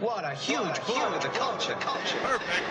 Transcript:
What a huge blow to the culture. Culture. Perfect.